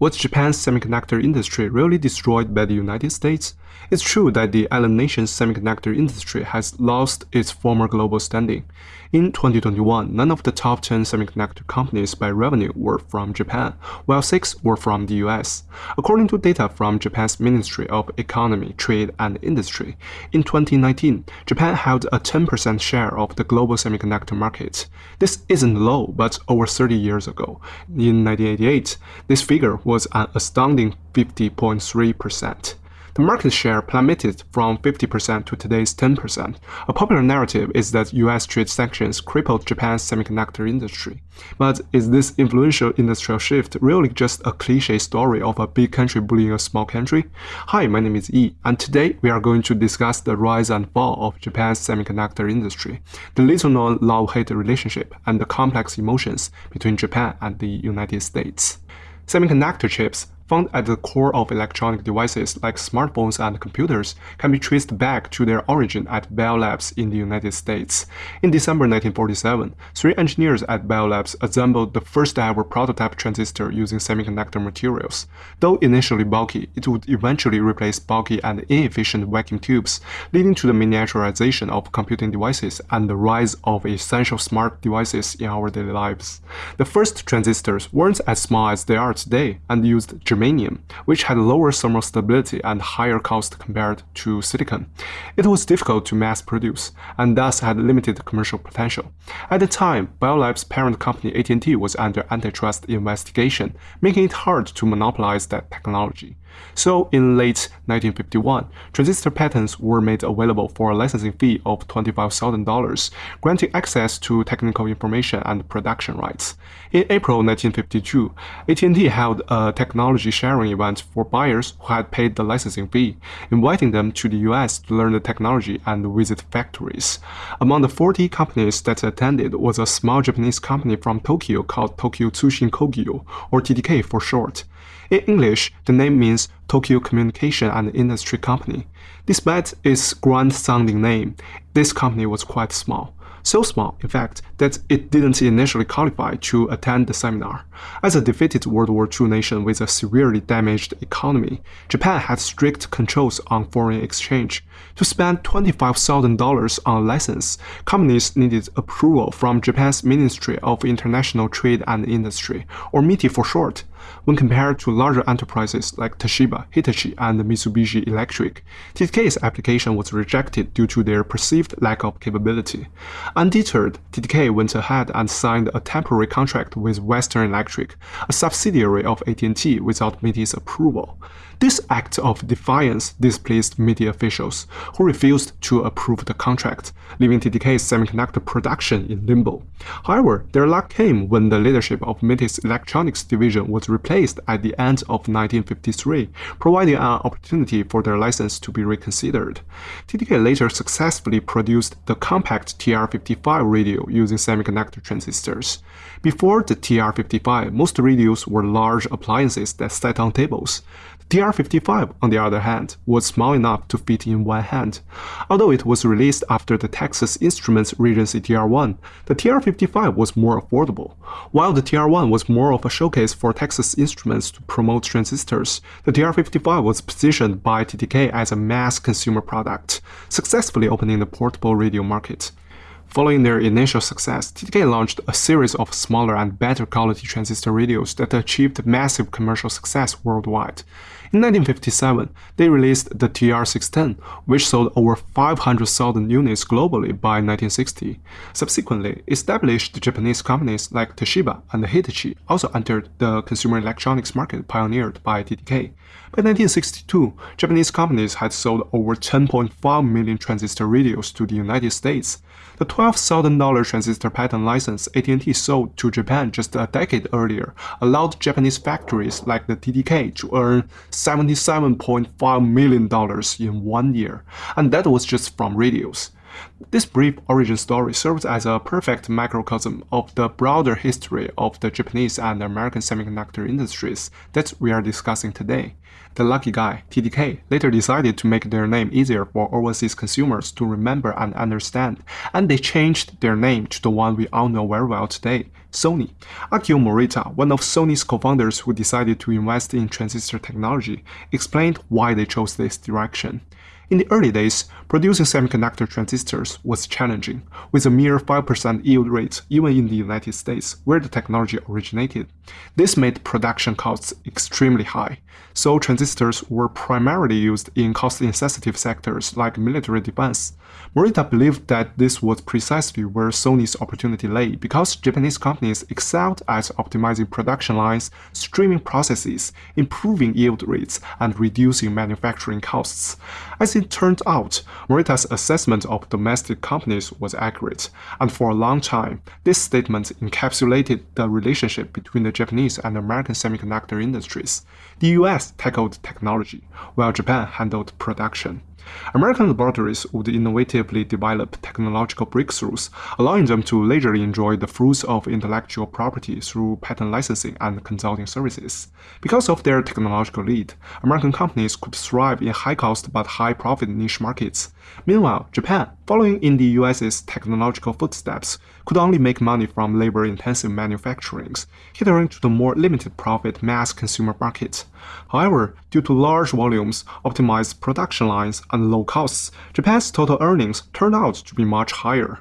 Was Japan's semiconductor industry really destroyed by the United States? It's true that the island nation's semiconductor industry has lost its former global standing. In 2021, none of the top 10 semiconductor companies by revenue were from Japan, while six were from the US. According to data from Japan's Ministry of Economy, Trade and Industry, in 2019, Japan held a 10% share of the global semiconductor market. This isn't low, but over 30 years ago, in 1988, this figure was an astounding 50.3%. Market share plummeted from 50% to today's 10%. A popular narrative is that US trade sanctions crippled Japan's semiconductor industry. But is this influential industrial shift really just a cliche story of a big country bullying a small country? Hi, my name is Yi, and today we are going to discuss the rise and fall of Japan's semiconductor industry, the little-known love-hate relationship, and the complex emotions between Japan and the United States. Semiconductor chips found at the core of electronic devices like smartphones and computers can be traced back to their origin at Bell Labs in the United States. In December 1947, three engineers at Bell Labs assembled the first ever prototype transistor using semiconductor materials. Though initially bulky, it would eventually replace bulky and inefficient vacuum tubes, leading to the miniaturization of computing devices and the rise of essential smart devices in our daily lives. The first transistors weren't as small as they are today and used germanium, which had lower thermal stability and higher cost compared to silicon. It was difficult to mass produce, and thus had limited commercial potential. At the time, Bell Labs' parent company AT&T was under antitrust investigation, making it hard to monopolize that technology. So in late 1951, transistor patents were made available for a licensing fee of $25,000, granting access to technical information and production rights. In April 1952, AT&T held a technology sharing event for buyers who had paid the licensing fee, inviting them to the US to learn the technology and visit factories. Among the 40 companies that attended was a small Japanese company from Tokyo called Tokyo Tsushin Kogyo, or TTK for short. In English, the name means Tokyo Communication and Industry Company. Despite its grand-sounding name, this company was quite small. So small, in fact, that it didn't initially qualify to attend the seminar. As a defeated World War II nation with a severely damaged economy, Japan had strict controls on foreign exchange. To spend $25,000 on a license, companies needed approval from Japan's Ministry of International Trade and Industry, or MITI for short. When compared to larger enterprises like Toshiba, Hitachi, and Mitsubishi Electric, TTK's application was rejected due to their perceived lack of capability. Undeterred, TTK went ahead and signed a temporary contract with Western Electric, a subsidiary of AT&T without MITI's approval. This act of defiance displeased MITI officials, who refused to approve the contract, leaving TTK's semiconductor production in limbo. However, their luck came when the leadership of MITI's electronics division was replaced at the end of 1953, providing an opportunity for their license to be reconsidered. TDK later successfully produced the compact TR-55 radio using semiconductor transistors. Before the TR-55, most radios were large appliances that sat on tables. TR-55, on the other hand, was small enough to fit in one hand. Although it was released after the Texas Instruments Regency TR-1, the TR-55 was more affordable. While the TR-1 was more of a showcase for Texas Instruments to promote transistors, the TR-55 was positioned by TTK as a mass consumer product, successfully opening the portable radio market. Following their initial success, TTK launched a series of smaller and better quality transistor radios that achieved massive commercial success worldwide. In 1957, they released the TR-610, which sold over 500,000 units globally by 1960. Subsequently, established Japanese companies like Toshiba and Hitachi also entered the consumer electronics market pioneered by TTK. By 1962, Japanese companies had sold over 10.5 million transistor radios to the United States. The $12,000 transistor patent license AT&T sold to Japan just a decade earlier allowed Japanese factories like the TTK to earn $77.5 million in one year, and that was just from radios. This brief origin story serves as a perfect microcosm of the broader history of the Japanese and American semiconductor industries that we are discussing today. The lucky guy, TTK, later decided to make their name easier for overseas consumers to remember and understand, and they changed their name to the one we all know very well today, Sony. Akio Morita, one of Sony's co-founders who decided to invest in transistor technology, explained why they chose this direction. In the early days, producing semiconductor transistors was challenging, with a mere 5% yield rate even in the United States, where the technology originated. This made production costs extremely high, so transistors were primarily used in cost-insensitive sectors like military defense. Morita believed that this was precisely where Sony's opportunity lay because Japanese companies excelled at optimizing production lines, streaming processes, improving yield rates, and reducing manufacturing costs. As it turned out, Morita's assessment of domestic companies was accurate, and for a long time, this statement encapsulated the relationship between the Japanese and American semiconductor industries. The US tackled technology, while Japan handled production. American laboratories would innovatively develop technological breakthroughs, allowing them to leisurely enjoy the fruits of intellectual property through patent licensing and consulting services. Because of their technological lead, American companies could thrive in high-cost but high-profit niche markets. Meanwhile, Japan, following in the US's technological footsteps, could only make money from labor-intensive manufacturings, catering to the more limited profit mass consumer market. However, due to large volumes, optimized production lines, and low costs, Japan's total earnings turned out to be much higher.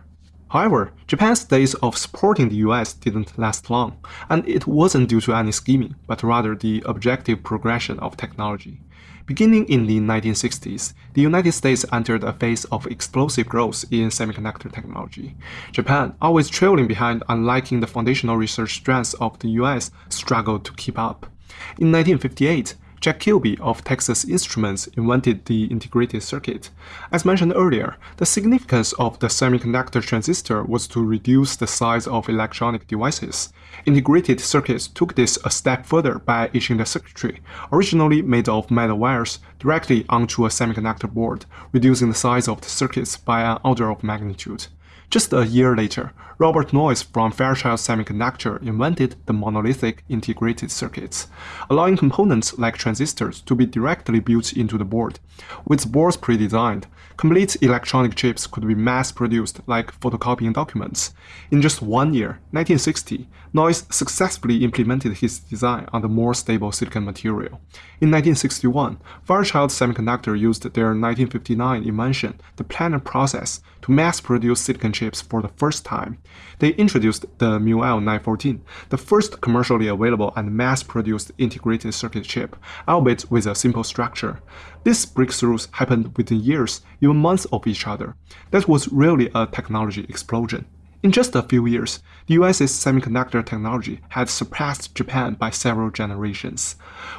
However, Japan's days of supporting the US didn't last long, and it wasn't due to any scheming, but rather the objective progression of technology. Beginning in the 1960s, the United States entered a phase of explosive growth in semiconductor technology. Japan, always trailing behind and lacking the foundational research strengths of the US, struggled to keep up. In 1958, Jack Kilby of Texas Instruments invented the integrated circuit. As mentioned earlier, the significance of the semiconductor transistor was to reduce the size of electronic devices. Integrated circuits took this a step further by etching the circuitry, originally made of metal wires, directly onto a semiconductor board, reducing the size of the circuits by an order of magnitude. Just a year later, Robert Noyce from Fairchild Semiconductor invented the monolithic integrated circuits, allowing components like transistors to be directly built into the board. With boards pre-designed, complete electronic chips could be mass-produced like photocopying documents. In just one year, 1960, Noyce successfully implemented his design on the more stable silicon material. In 1961, Fairchild Semiconductor used their 1959 invention, the planar process, to mass-produce silicon chips for the first time. They introduced the MUL 914, the first commercially available and mass-produced integrated circuit chip, albeit with a simple structure. These breakthroughs happened within years, even months of each other. That was really a technology explosion. In just a few years, the US's semiconductor technology had surpassed Japan by several generations.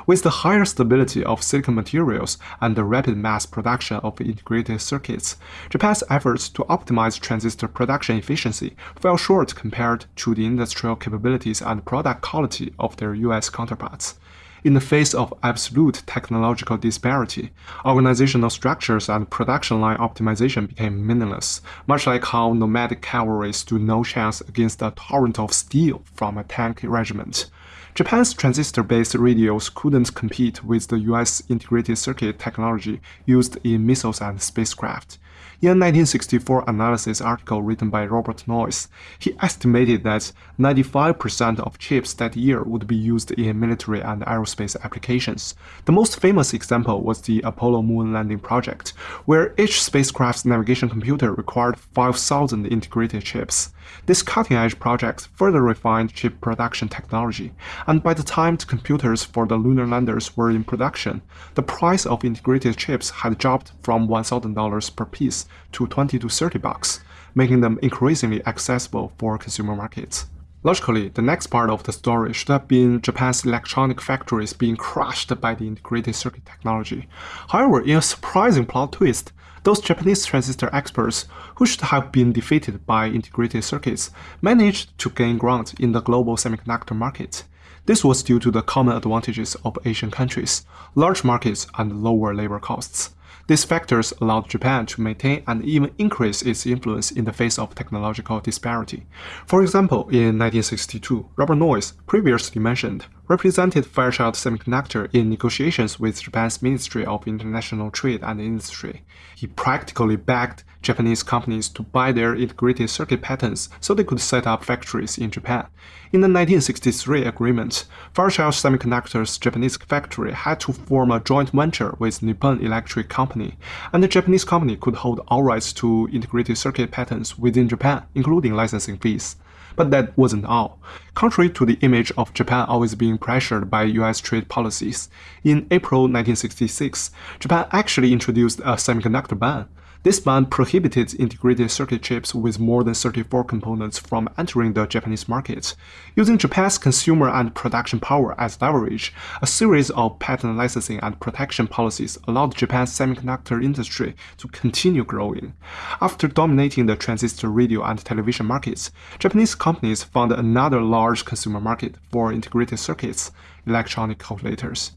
With the higher stability of silicon materials and the rapid mass production of integrated circuits, Japan's efforts to optimize transistor production efficiency fell short compared to the industrial capabilities and product quality of their US counterparts. In the face of absolute technological disparity, organizational structures and production line optimization became meaningless, much like how nomadic cavalry stood no chance against a torrent of steel from a tank regiment. Japan's transistor-based radios couldn't compete with the US integrated circuit technology used in missiles and spacecraft. In a 1964 analysis article written by Robert Noyce, he estimated that 95% of chips that year would be used in military and aerospace applications. The most famous example was the Apollo moon landing project, where each spacecraft's navigation computer required 5,000 integrated chips. This cutting-edge project further refined chip production technology, and by the time the computers for the lunar landers were in production, the price of integrated chips had dropped from $1,000 per piece to 20 to 30 bucks, making them increasingly accessible for consumer markets. Logically, the next part of the story should have been Japan's electronic factories being crushed by the integrated circuit technology. However, in a surprising plot twist, those Japanese transistor experts, who should have been defeated by integrated circuits, managed to gain ground in the global semiconductor market. This was due to the common advantages of Asian countries, large markets and lower labor costs. These factors allowed Japan to maintain and even increase its influence in the face of technological disparity. For example, in 1962, Robert Noyce, previously mentioned, represented Fairchild Semiconductor in negotiations with Japan's Ministry of International Trade and Industry. He practically begged Japanese companies to buy their integrated circuit patents so they could set up factories in Japan. In the 1963 agreement, Fairchild Semiconductor's Japanese factory had to form a joint venture with Nippon Electric Company, and the Japanese company could hold all rights to integrated circuit patents within Japan, including licensing fees. But that wasn't all. Contrary to the image of Japan always being pressured by US trade policies, in April 1966, Japan actually introduced a semiconductor ban. This ban prohibited integrated circuit chips with more than 34 components from entering the Japanese market. Using Japan's consumer and production power as leverage, a series of patent licensing and protection policies allowed Japan's semiconductor industry to continue growing. After dominating the transistor radio and television markets, Japanese companies found another large consumer market for integrated circuits, electronic calculators.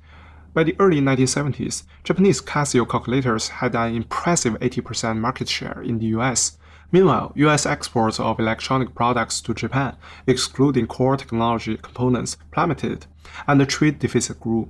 By the early 1970s, Japanese Casio calculators had an impressive 80% market share in the US. Meanwhile, US exports of electronic products to Japan, excluding core technology components, plummeted, and the trade deficit grew.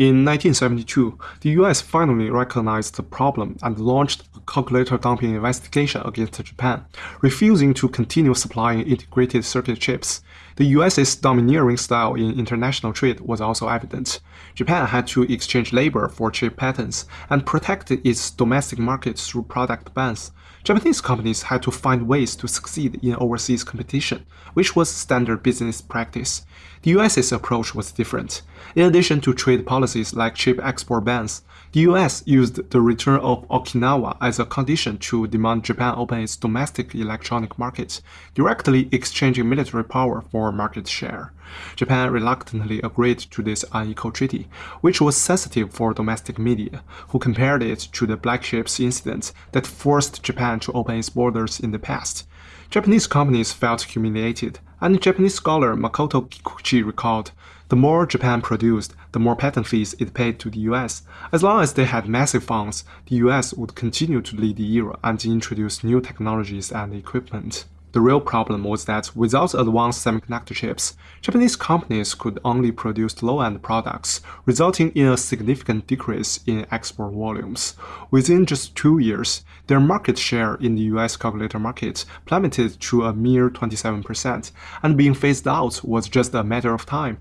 In 1972, the US finally recognized the problem and launched a calculator dumping investigation against Japan, refusing to continue supplying integrated circuit chips. The US's domineering style in international trade was also evident. Japan had to exchange labor for chip patents and protected its domestic markets through product bans. Japanese companies had to find ways to succeed in overseas competition, which was standard business practice. The US's approach was different. In addition to trade policies like chip export bans, the US used the return of Okinawa as a condition to demand Japan open its domestic electronic market, directly exchanging military power for market share. Japan reluctantly agreed to this unequal treaty, which was sensitive for domestic media, who compared it to the Black Ships incident that forced Japan to open its borders in the past. Japanese companies felt humiliated, and Japanese scholar Makoto Kikuchi recalled, the more Japan produced, the more patent fees it paid to the US. As long as they had massive funds, the US would continue to lead the era and introduce new technologies and equipment. The real problem was that without advanced semiconductor chips, Japanese companies could only produce low-end products, resulting in a significant decrease in export volumes. Within just two years, their market share in the US calculator market plummeted to a mere 27%, and being phased out was just a matter of time.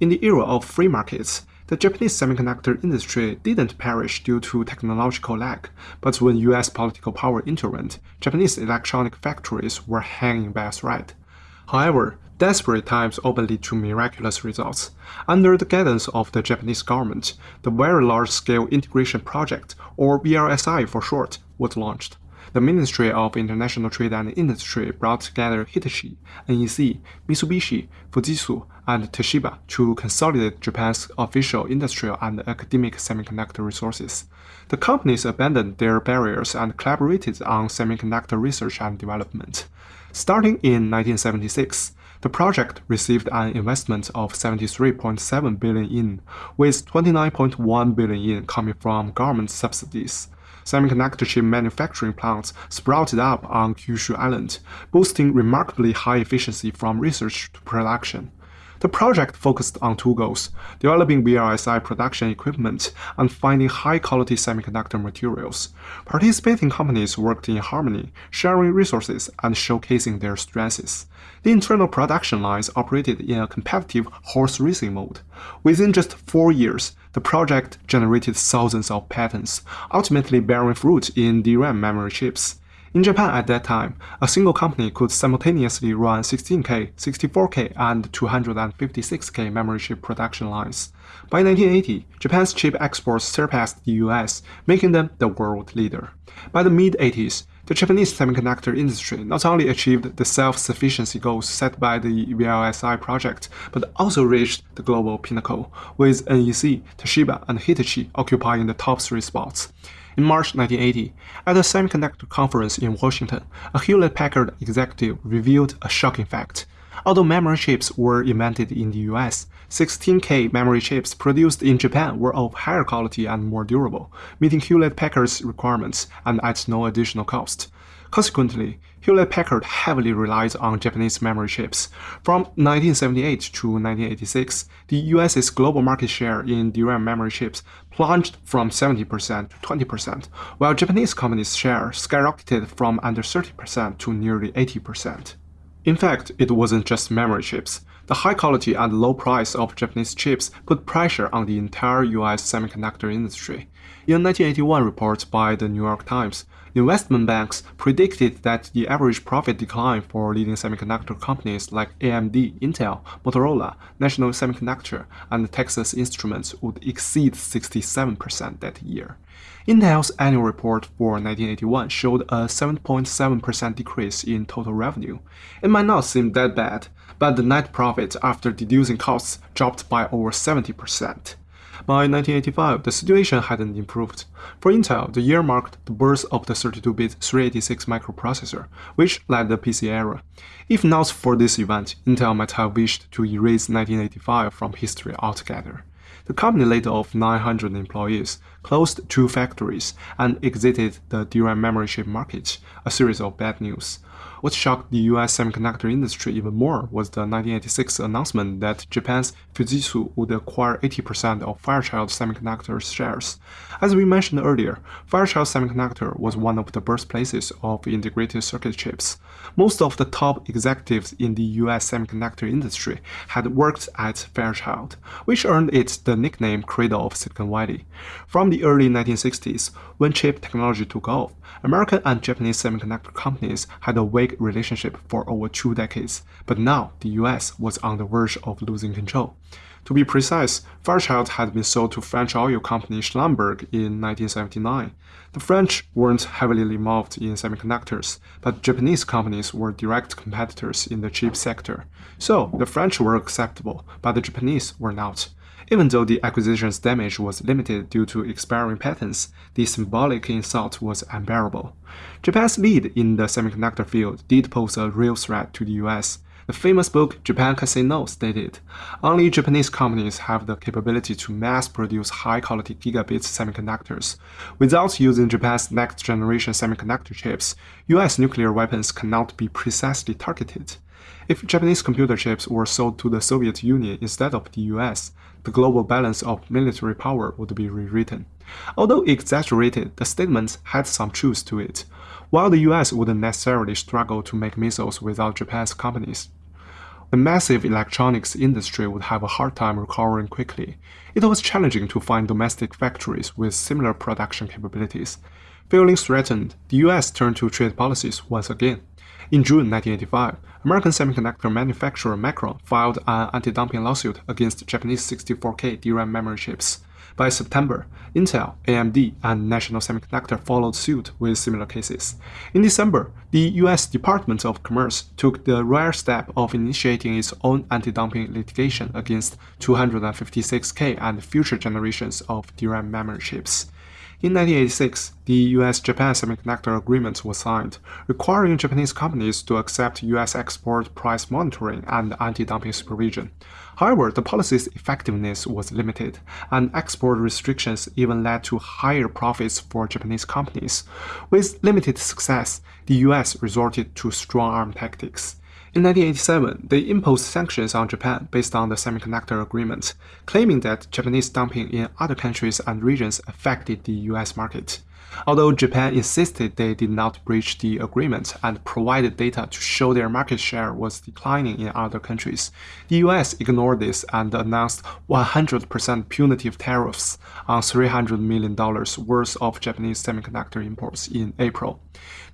In the era of free markets, the Japanese semiconductor industry didn't perish due to technological lag, but when US political power intervened, Japanese electronic factories were hanging by a thread. However, desperate times often lead to miraculous results. Under the guidance of the Japanese government, the Very Large Scale Integration Project, or VLSI for short, was launched the Ministry of International Trade and Industry brought together Hitachi, NEC, Mitsubishi, Fujitsu, and Toshiba to consolidate Japan's official industrial and academic semiconductor resources. The companies abandoned their barriers and collaborated on semiconductor research and development. Starting in 1976, the project received an investment of 73.7 billion yen, with 29.1 billion yen coming from government subsidies semiconductor chip manufacturing plants sprouted up on Kyushu Island, boasting remarkably high efficiency from research to production. The project focused on two goals, developing VLSI production equipment and finding high-quality semiconductor materials. Participating companies worked in harmony, sharing resources and showcasing their strengths. The internal production lines operated in a competitive horse racing mode. Within just four years, the project generated thousands of patents, ultimately bearing fruit in DRAM memory chips. In Japan at that time, a single company could simultaneously run 16K, 64K, and 256K memory chip production lines. By 1980, Japan's chip exports surpassed the US, making them the world leader. By the mid-80s, the Japanese semiconductor industry not only achieved the self-sufficiency goals set by the VLSI project, but also reached the global pinnacle, with NEC, Toshiba, and Hitachi occupying the top three spots. In March 1980, at the semiconductor conference in Washington, a Hewlett-Packard executive revealed a shocking fact. Although memory chips were invented in the US, 16K memory chips produced in Japan were of higher quality and more durable, meeting Hewlett Packard's requirements and at no additional cost. Consequently, Hewlett-Packard heavily relied on Japanese memory chips. From 1978 to 1986, the US's global market share in DRAM memory chips plunged from 70% to 20%, while Japanese companies' share skyrocketed from under 30% to nearly 80%. In fact, it wasn't just memory chips. The high quality and low price of Japanese chips put pressure on the entire US semiconductor industry. In a 1981 report by the New York Times, investment banks predicted that the average profit decline for leading semiconductor companies like AMD, Intel, Motorola, National Semiconductor, and Texas Instruments would exceed 67% that year. Intel's annual report for 1981 showed a 7.7% decrease in total revenue. It might not seem that bad, but the net profit after deducing costs dropped by over 70%. By 1985, the situation hadn't improved. For Intel, the year marked the birth of the 32-bit 386 microprocessor, which led the PC era. If not for this event, Intel might have wished to erase 1985 from history altogether. The company laid off 900 employees, closed two factories, and exited the DRAM memory chip market, a series of bad news. What shocked the US semiconductor industry even more was the 1986 announcement that Japan's Fujitsu would acquire 80% of Fairchild Semiconductor's shares. As we mentioned earlier, Fairchild Semiconductor was one of the birthplaces of integrated circuit chips. Most of the top executives in the US semiconductor industry had worked at Fairchild, which earned it the nickname Cradle of Silicon Valley. From the early 1960s, when chip technology took off, American and Japanese semiconductor companies had a relationship for over two decades, but now the US was on the verge of losing control. To be precise, Fairchild had been sold to French oil company Schlumberger in 1979. The French weren't heavily involved in semiconductors, but Japanese companies were direct competitors in the chip sector. So the French were acceptable, but the Japanese were not. Even though the acquisition's damage was limited due to expiring patents, the symbolic insult was unbearable. Japan's lead in the semiconductor field did pose a real threat to the US. The famous book Japan Can Say No stated, only Japanese companies have the capability to mass produce high-quality gigabit semiconductors. Without using Japan's next-generation semiconductor chips, US nuclear weapons cannot be precisely targeted. If Japanese computer chips were sold to the Soviet Union instead of the US, the global balance of military power would be rewritten. Although exaggerated, the statement had some truth to it. While the US wouldn't necessarily struggle to make missiles without Japan's companies, the massive electronics industry would have a hard time recovering quickly. It was challenging to find domestic factories with similar production capabilities. Feeling threatened, the US turned to trade policies once again. In June 1985, American semiconductor manufacturer Micron filed an anti-dumping lawsuit against Japanese 64K DRAM memory chips. By September, Intel, AMD, and National Semiconductor followed suit with similar cases. In December, the U.S. Department of Commerce took the rare step of initiating its own anti-dumping litigation against 256K and future generations of DRAM memory chips. In 1986, the US-Japan Semiconductor Agreement was signed, requiring Japanese companies to accept US export price monitoring and anti-dumping supervision. However, the policy's effectiveness was limited, and export restrictions even led to higher profits for Japanese companies. With limited success, the US resorted to strong-arm tactics. In 1987, they imposed sanctions on Japan based on the semiconductor agreement, claiming that Japanese dumping in other countries and regions affected the US market. Although Japan insisted they did not breach the agreement and provided data to show their market share was declining in other countries, the US ignored this and announced 100% punitive tariffs on $300 million worth of Japanese semiconductor imports in April.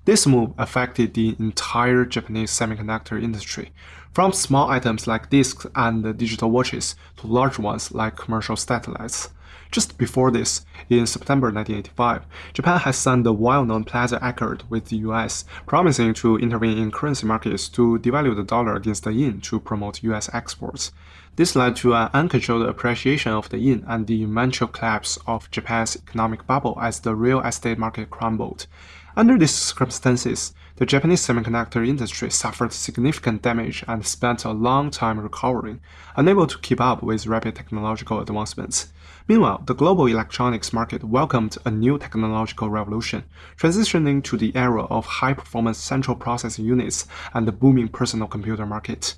This move affected the entire Japanese semiconductor industry, from small items like discs and digital watches to large ones like commercial satellites. Just before this, in September 1985, Japan has signed the well-known Plaza Accord with the US, promising to intervene in currency markets to devalue the dollar against the yen to promote US exports. This led to an uncontrolled appreciation of the yen and the eventual collapse of Japan's economic bubble as the real estate market crumbled. Under these circumstances, the Japanese semiconductor industry suffered significant damage and spent a long time recovering, unable to keep up with rapid technological advancements. Meanwhile, the global electronics market welcomed a new technological revolution, transitioning to the era of high-performance central processing units and the booming personal computer market.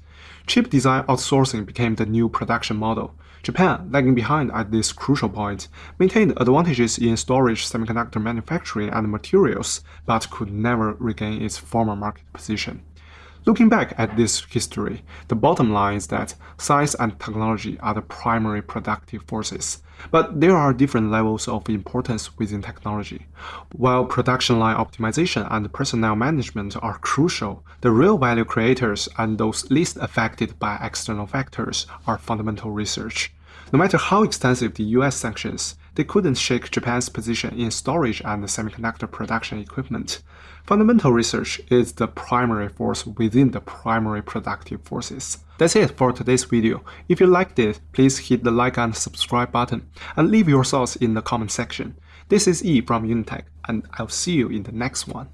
Chip design outsourcing became the new production model. Japan, lagging behind at this crucial point, maintained advantages in storage semiconductor manufacturing and materials, but could never regain its former market position. Looking back at this history, the bottom line is that science and technology are the primary productive forces, but there are different levels of importance within technology. While production line optimization and personnel management are crucial, the real value creators and those least affected by external factors are fundamental research. No matter how extensive the US sanctions, they couldn't shake Japan's position in storage and semiconductor production equipment. Fundamental research is the primary force within the primary productive forces. That's it for today's video. If you liked it, please hit the like and subscribe button, and leave your thoughts in the comment section. This is E from Unitech, and I'll see you in the next one.